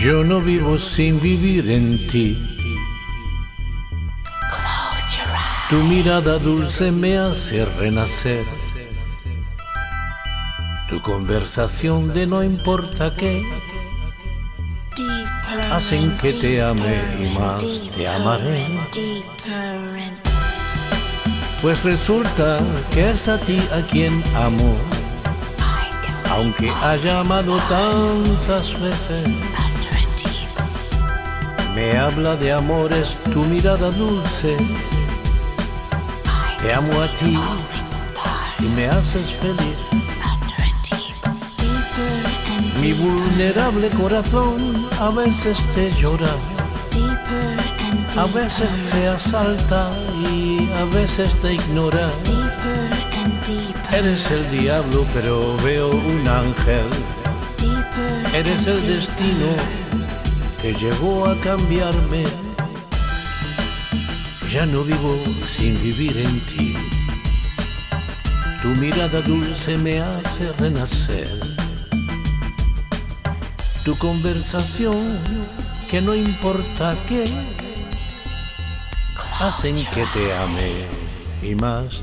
Yo no vivo sin vivir en ti. Tu mirada dulce me hace renacer. Tu conversación de no importa qué hacen que te ame y más te amaré. Pues resulta que es a ti a quien amo, aunque haya amado tantas veces. Me habla de amores tu mirada dulce. Te amo a ti y me haces feliz. Mi vulnerable corazón a veces te llora, a veces te asalta y a veces te ignora. Eres el diablo pero veo un ángel. Eres el destino que llegó a cambiarme. Ya no vivo sin vivir en ti. Tu mirada dulce me hace renacer. Tu conversación, que no importa qué, hacen que te ame y más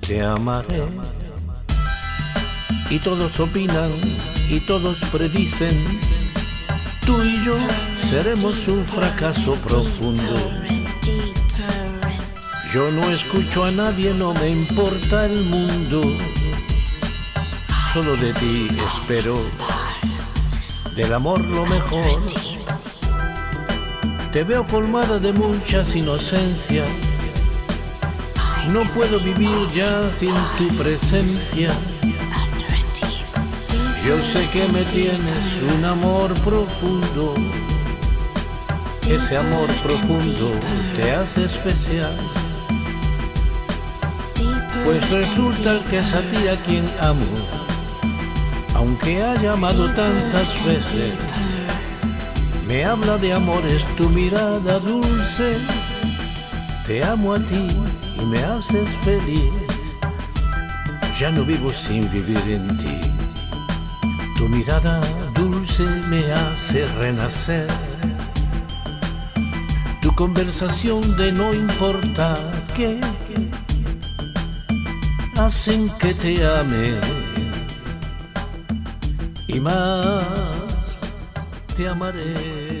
te amaré. Y todos opinan y todos predicen, tú y yo seremos un fracaso profundo. Yo no escucho a nadie, no me importa el mundo. Solo de ti espero, del amor lo mejor. Te veo colmada de muchas inocencias. No puedo vivir ya sin tu presencia. Yo sé que me tienes un amor profundo. Ese amor profundo te hace especial. Pues resulta que es a ti a quien amo, aunque haya amado tantas veces. Me habla de amores tu mirada dulce. Te amo a ti y me haces feliz. Ya no vivo sin vivir en ti. Tu mirada dulce me hace renacer. Conversación de no importa qué hacen que te ame y más te amaré.